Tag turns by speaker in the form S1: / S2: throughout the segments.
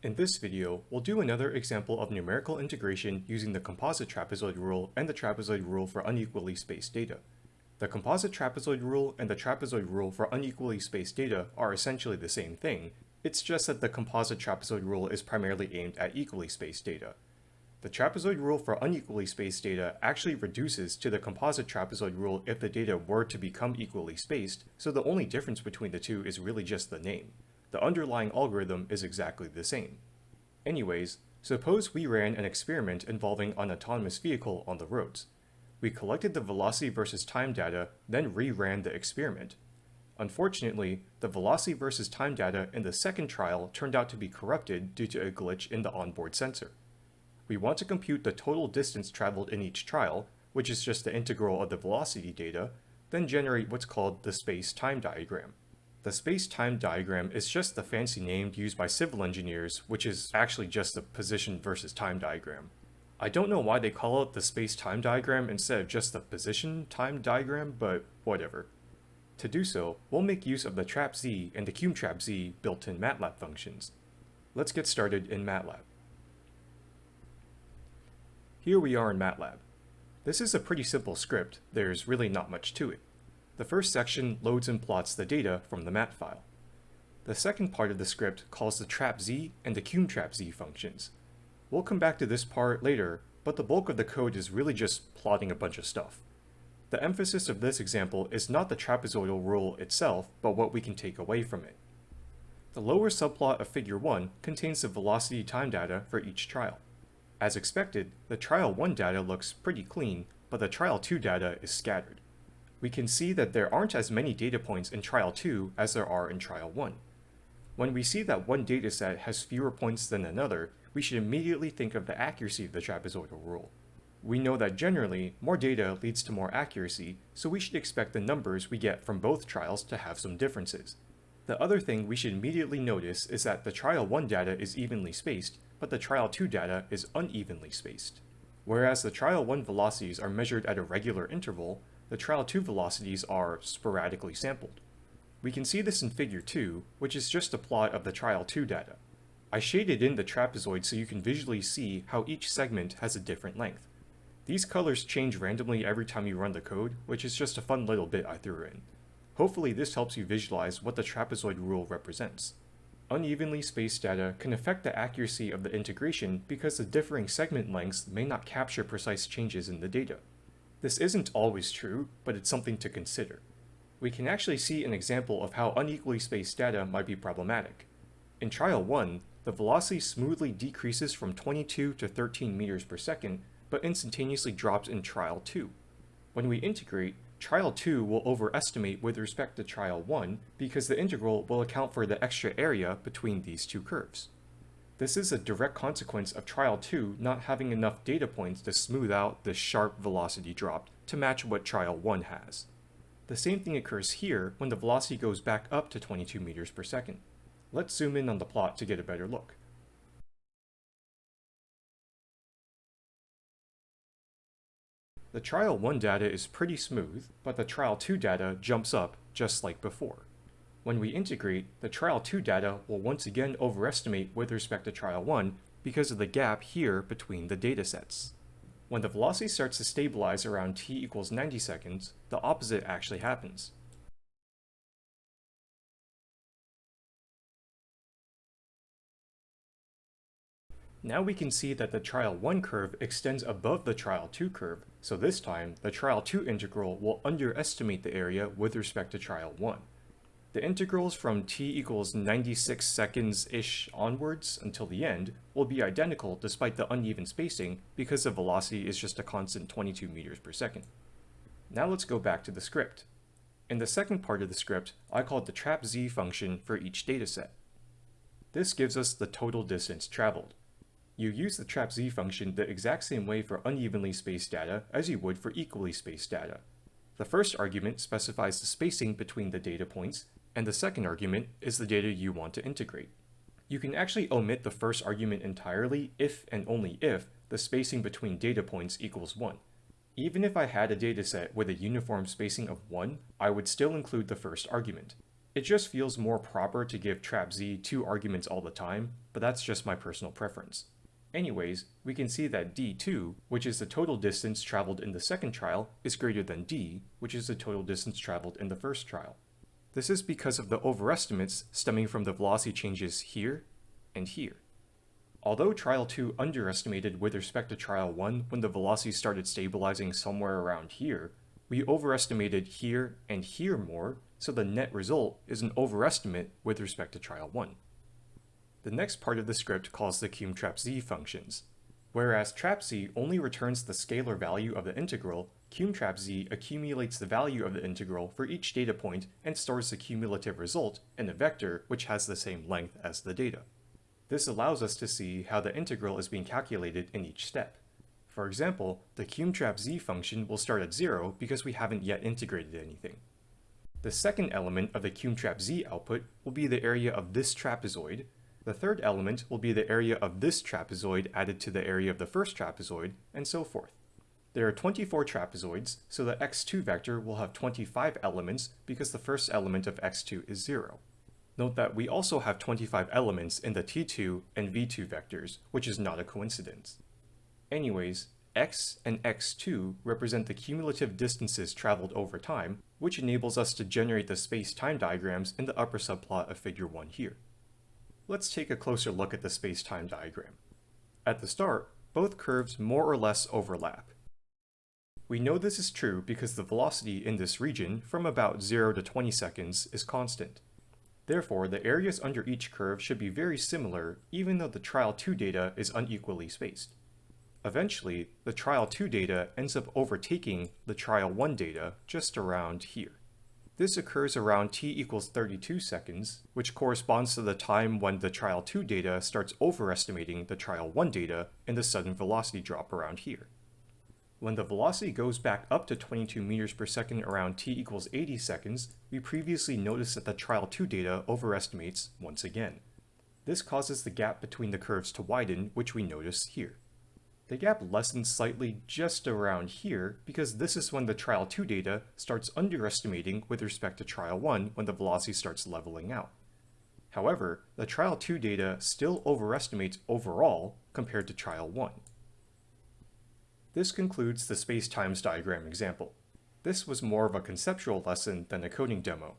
S1: In this video, we'll do another example of numerical integration using the composite trapezoid rule and the trapezoid rule for unequally spaced data. The composite trapezoid rule and the trapezoid rule for unequally spaced data are essentially the same thing, it's just that the composite trapezoid rule is primarily aimed at equally spaced data. The trapezoid rule for unequally spaced data actually reduces to the composite trapezoid rule if the data were to become equally spaced, so the only difference between the two is really just the name. The underlying algorithm is exactly the same. Anyways, suppose we ran an experiment involving an autonomous vehicle on the roads. We collected the velocity versus time data, then reran the experiment. Unfortunately, the velocity versus time data in the second trial turned out to be corrupted due to a glitch in the onboard sensor. We want to compute the total distance traveled in each trial, which is just the integral of the velocity data, then generate what's called the space-time diagram. The space-time diagram is just the fancy name used by civil engineers, which is actually just the position versus time diagram. I don't know why they call it the space-time diagram instead of just the position-time diagram, but whatever. To do so, we'll make use of the trapz and the cumtrapz built-in MATLAB functions. Let's get started in MATLAB. Here we are in MATLAB. This is a pretty simple script, there's really not much to it. The first section loads and plots the data from the mat file. The second part of the script calls the trapz and the cumtrapz functions. We'll come back to this part later, but the bulk of the code is really just plotting a bunch of stuff. The emphasis of this example is not the trapezoidal rule itself, but what we can take away from it. The lower subplot of figure 1 contains the velocity time data for each trial. As expected, the trial 1 data looks pretty clean, but the trial 2 data is scattered. We can see that there aren't as many data points in trial 2 as there are in trial 1. When we see that one dataset has fewer points than another, we should immediately think of the accuracy of the trapezoidal rule. We know that generally, more data leads to more accuracy, so we should expect the numbers we get from both trials to have some differences. The other thing we should immediately notice is that the trial 1 data is evenly spaced, but the trial 2 data is unevenly spaced. Whereas the trial 1 velocities are measured at a regular interval, the trial 2 velocities are sporadically sampled. We can see this in figure 2, which is just a plot of the trial 2 data. I shaded in the trapezoid so you can visually see how each segment has a different length. These colors change randomly every time you run the code, which is just a fun little bit I threw in. Hopefully this helps you visualize what the trapezoid rule represents. Unevenly spaced data can affect the accuracy of the integration because the differing segment lengths may not capture precise changes in the data. This isn't always true, but it's something to consider. We can actually see an example of how unequally spaced data might be problematic. In trial 1, the velocity smoothly decreases from 22 to 13 meters per second but instantaneously drops in trial 2. When we integrate, trial 2 will overestimate with respect to trial 1 because the integral will account for the extra area between these two curves. This is a direct consequence of trial 2 not having enough data points to smooth out the sharp velocity drop to match what trial 1 has. The same thing occurs here when the velocity goes back up to 22 meters per second. Let's zoom in on the plot to get a better look. The trial 1 data is pretty smooth, but the trial 2 data jumps up just like before. When we integrate, the trial 2 data will once again overestimate with respect to trial 1 because of the gap here between the datasets. When the velocity starts to stabilize around t equals 90 seconds, the opposite actually happens. Now we can see that the trial 1 curve extends above the trial 2 curve, so this time the trial 2 integral will underestimate the area with respect to trial 1. The integrals from t equals 96 seconds-ish onwards until the end will be identical despite the uneven spacing because the velocity is just a constant 22 meters per second. Now let's go back to the script. In the second part of the script, I called the trapz function for each dataset. This gives us the total distance traveled. You use the trapz function the exact same way for unevenly spaced data as you would for equally spaced data. The first argument specifies the spacing between the data points, and the second argument is the data you want to integrate. You can actually omit the first argument entirely if and only if the spacing between data points equals 1. Even if I had a dataset with a uniform spacing of 1, I would still include the first argument. It just feels more proper to give trapz two arguments all the time, but that's just my personal preference. Anyways, we can see that d2, which is the total distance traveled in the second trial, is greater than d, which is the total distance traveled in the first trial. This is because of the overestimates stemming from the velocity changes here and here. Although trial 2 underestimated with respect to trial 1 when the velocity started stabilizing somewhere around here, we overestimated here and here more, so the net result is an overestimate with respect to trial 1. The next part of the script calls the cumtrapz functions. Whereas trapz only returns the scalar value of the integral, cumtrapz accumulates the value of the integral for each data point and stores the cumulative result in a vector which has the same length as the data. This allows us to see how the integral is being calculated in each step. For example, the cumtrapz function will start at 0 because we haven't yet integrated anything. The second element of the cumtrapz output will be the area of this trapezoid, the third element will be the area of this trapezoid added to the area of the first trapezoid, and so forth. There are 24 trapezoids, so the x2 vector will have 25 elements because the first element of x2 is 0. Note that we also have 25 elements in the t2 and v2 vectors, which is not a coincidence. Anyways, x and x2 represent the cumulative distances traveled over time, which enables us to generate the space-time diagrams in the upper subplot of figure 1 here let's take a closer look at the space-time diagram. At the start, both curves more or less overlap. We know this is true because the velocity in this region from about 0 to 20 seconds is constant. Therefore, the areas under each curve should be very similar even though the trial 2 data is unequally spaced. Eventually, the trial 2 data ends up overtaking the trial 1 data just around here. This occurs around t equals 32 seconds, which corresponds to the time when the trial 2 data starts overestimating the trial 1 data and the sudden velocity drop around here. When the velocity goes back up to 22 meters per second around t equals 80 seconds, we previously noticed that the trial 2 data overestimates once again. This causes the gap between the curves to widen, which we notice here. The gap lessens slightly just around here because this is when the trial 2 data starts underestimating with respect to trial 1 when the velocity starts leveling out. However, the trial 2 data still overestimates overall compared to trial 1. This concludes the space-times diagram example. This was more of a conceptual lesson than a coding demo.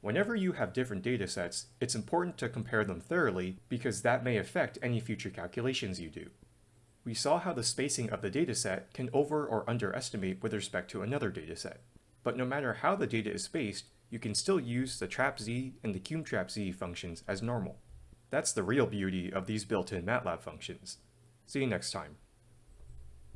S1: Whenever you have different datasets, it's important to compare them thoroughly because that may affect any future calculations you do we saw how the spacing of the dataset can over or underestimate with respect to another dataset. But no matter how the data is spaced, you can still use the trapz and the cumtrapz functions as normal. That's the real beauty of these built-in MATLAB functions. See you next time.